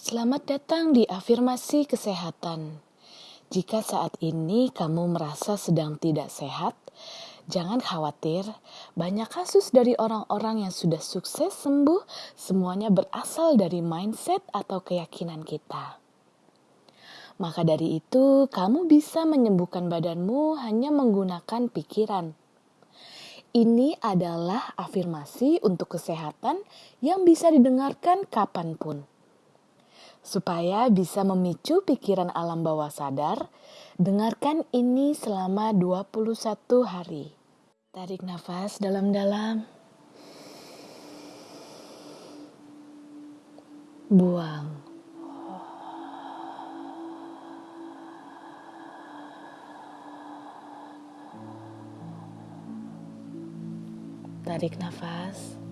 Selamat datang di afirmasi kesehatan. Jika saat ini kamu merasa sedang tidak sehat, jangan khawatir. Banyak kasus dari orang-orang yang sudah sukses sembuh, semuanya berasal dari mindset atau keyakinan kita. Maka dari itu, kamu bisa menyembuhkan badanmu hanya menggunakan pikiran. Ini adalah afirmasi untuk kesehatan yang bisa didengarkan kapan pun. Supaya bisa memicu pikiran alam bawah sadar, dengarkan ini selama 21 hari. Tarik nafas dalam-dalam. Buang. Tarik nafas.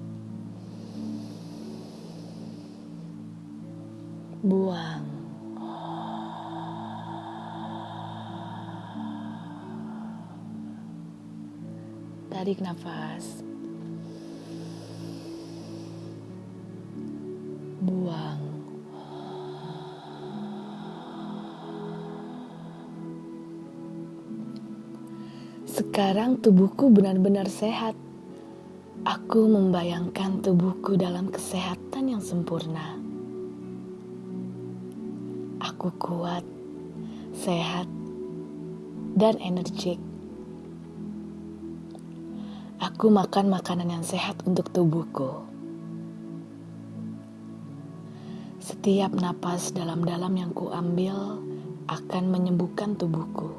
Buang. Tarik nafas. Buang. Sekarang tubuhku benar-benar sehat. Aku membayangkan tubuhku dalam kesehatan yang sempurna. Aku kuat, sehat, dan energik. Aku makan makanan yang sehat untuk tubuhku. Setiap napas dalam-dalam yang kuambil akan menyembuhkan tubuhku.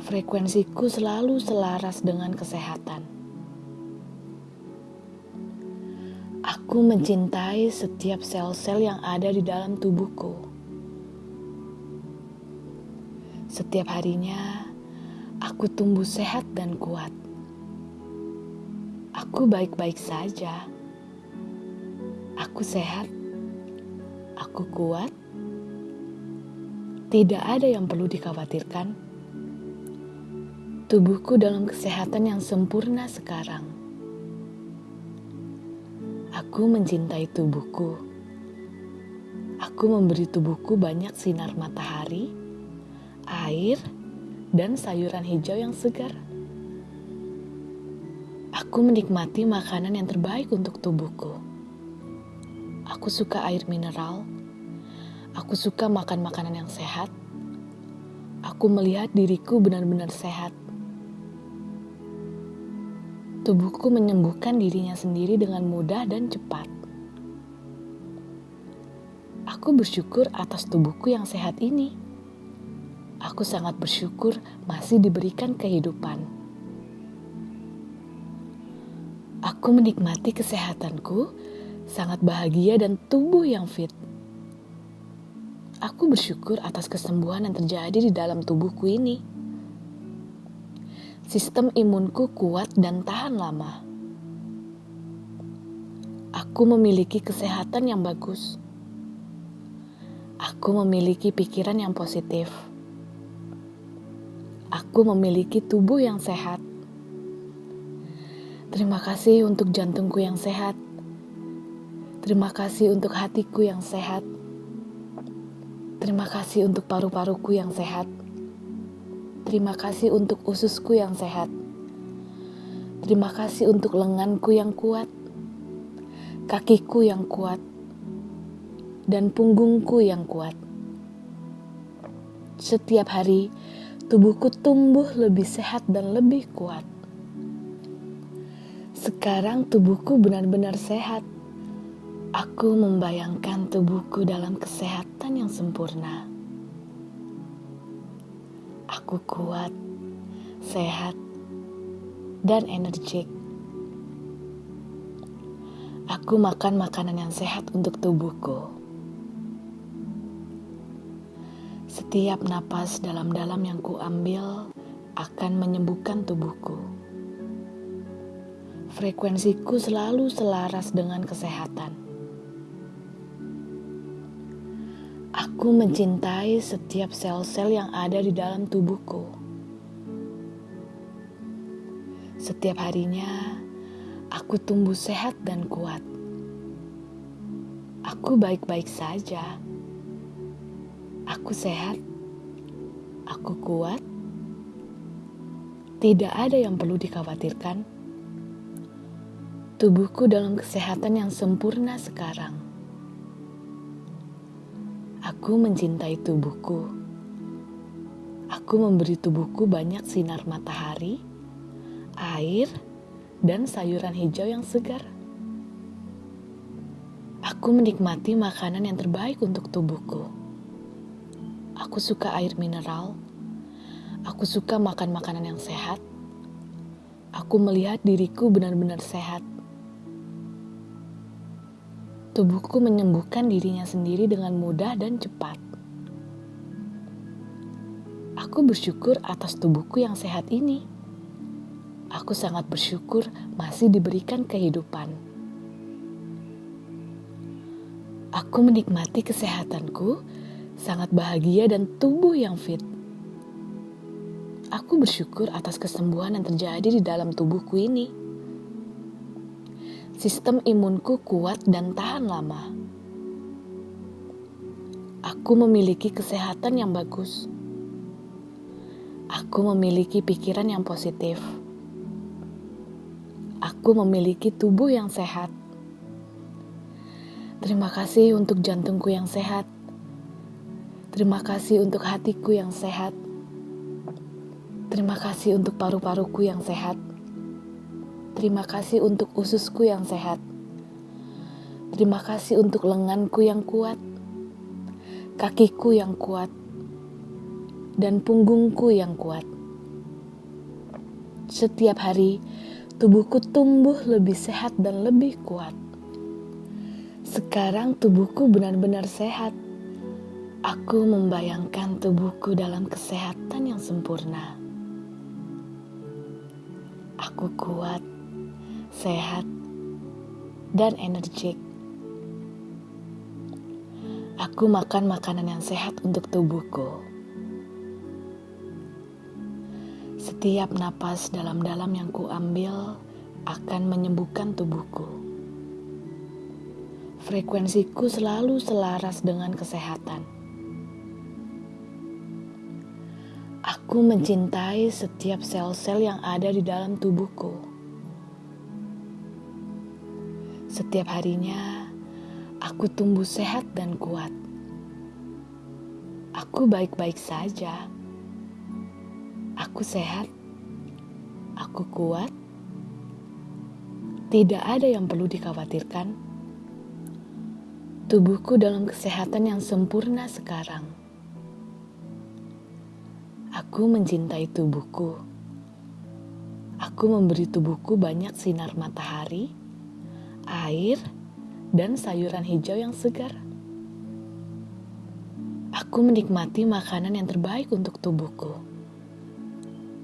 Frekuensiku selalu selaras dengan kesehatan. Aku mencintai setiap sel-sel yang ada di dalam tubuhku. Setiap harinya, aku tumbuh sehat dan kuat. Aku baik-baik saja. Aku sehat. Aku kuat. Tidak ada yang perlu dikhawatirkan. Tubuhku dalam kesehatan yang sempurna sekarang. Aku mencintai tubuhku. Aku memberi tubuhku banyak sinar matahari, air, dan sayuran hijau yang segar. Aku menikmati makanan yang terbaik untuk tubuhku. Aku suka air mineral. Aku suka makan makanan yang sehat. Aku melihat diriku benar-benar sehat. Tubuhku menyembuhkan dirinya sendiri dengan mudah dan cepat. Aku bersyukur atas tubuhku yang sehat ini. Aku sangat bersyukur masih diberikan kehidupan. Aku menikmati kesehatanku, sangat bahagia dan tubuh yang fit. Aku bersyukur atas kesembuhan yang terjadi di dalam tubuhku ini. Sistem imunku kuat dan tahan lama. Aku memiliki kesehatan yang bagus. Aku memiliki pikiran yang positif. Aku memiliki tubuh yang sehat. Terima kasih untuk jantungku yang sehat. Terima kasih untuk hatiku yang sehat. Terima kasih untuk paru-paruku yang sehat. Terima kasih untuk ususku yang sehat. Terima kasih untuk lenganku yang kuat, kakiku yang kuat, dan punggungku yang kuat. Setiap hari, tubuhku tumbuh lebih sehat dan lebih kuat. Sekarang tubuhku benar-benar sehat. Aku membayangkan tubuhku dalam kesehatan yang sempurna. Aku kuat, sehat, dan energik. Aku makan makanan yang sehat untuk tubuhku. Setiap napas dalam-dalam yang kuambil akan menyembuhkan tubuhku. Frekuensiku selalu selaras dengan kesehatan. Aku mencintai setiap sel-sel yang ada di dalam tubuhku. Setiap harinya, aku tumbuh sehat dan kuat. Aku baik-baik saja. Aku sehat. Aku kuat. Tidak ada yang perlu dikhawatirkan. Tubuhku dalam kesehatan yang sempurna sekarang. Aku mencintai tubuhku. Aku memberi tubuhku banyak sinar matahari, air, dan sayuran hijau yang segar. Aku menikmati makanan yang terbaik untuk tubuhku. Aku suka air mineral. Aku suka makan makanan yang sehat. Aku melihat diriku benar-benar sehat. Tubuhku menyembuhkan dirinya sendiri dengan mudah dan cepat. Aku bersyukur atas tubuhku yang sehat ini. Aku sangat bersyukur masih diberikan kehidupan. Aku menikmati kesehatanku, sangat bahagia dan tubuh yang fit. Aku bersyukur atas kesembuhan yang terjadi di dalam tubuhku ini. Sistem imunku kuat dan tahan lama. Aku memiliki kesehatan yang bagus. Aku memiliki pikiran yang positif. Aku memiliki tubuh yang sehat. Terima kasih untuk jantungku yang sehat. Terima kasih untuk hatiku yang sehat. Terima kasih untuk paru-paruku yang sehat. Terima kasih untuk ususku yang sehat. Terima kasih untuk lenganku yang kuat, kakiku yang kuat, dan punggungku yang kuat. Setiap hari, tubuhku tumbuh lebih sehat dan lebih kuat. Sekarang tubuhku benar-benar sehat. Aku membayangkan tubuhku dalam kesehatan yang sempurna. Aku kuat, sehat, dan energik. Aku makan makanan yang sehat untuk tubuhku. Setiap napas dalam-dalam yang kuambil akan menyembuhkan tubuhku frekuensiku selalu selaras dengan kesehatan. Aku mencintai setiap sel-sel yang ada di dalam tubuhku. Setiap harinya, aku tumbuh sehat dan kuat. Aku baik-baik saja. Aku sehat. Aku kuat. Tidak ada yang perlu dikhawatirkan Tubuhku dalam kesehatan yang sempurna sekarang. Aku mencintai tubuhku. Aku memberi tubuhku banyak sinar matahari, air, dan sayuran hijau yang segar. Aku menikmati makanan yang terbaik untuk tubuhku.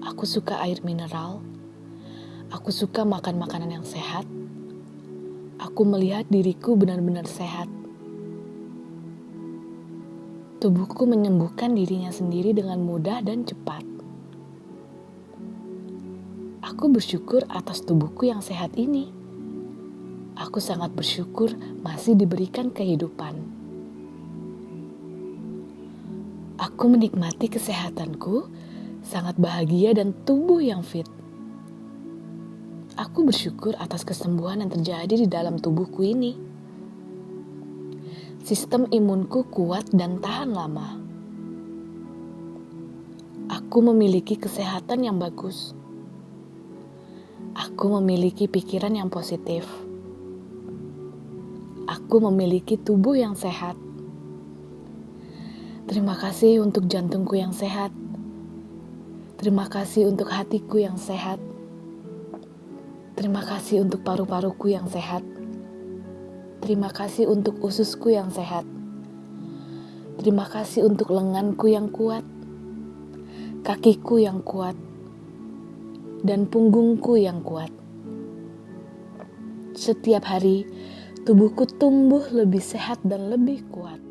Aku suka air mineral. Aku suka makan makanan yang sehat. Aku melihat diriku benar-benar sehat tubuhku menyembuhkan dirinya sendiri dengan mudah dan cepat. Aku bersyukur atas tubuhku yang sehat ini. Aku sangat bersyukur masih diberikan kehidupan. Aku menikmati kesehatanku, sangat bahagia dan tubuh yang fit. Aku bersyukur atas kesembuhan yang terjadi di dalam tubuhku ini. Sistem imunku kuat dan tahan lama. Aku memiliki kesehatan yang bagus. Aku memiliki pikiran yang positif. Aku memiliki tubuh yang sehat. Terima kasih untuk jantungku yang sehat. Terima kasih untuk hatiku yang sehat. Terima kasih untuk paru-paruku yang sehat. Terima kasih untuk ususku yang sehat. Terima kasih untuk lenganku yang kuat, kakiku yang kuat, dan punggungku yang kuat. Setiap hari, tubuhku tumbuh lebih sehat dan lebih kuat.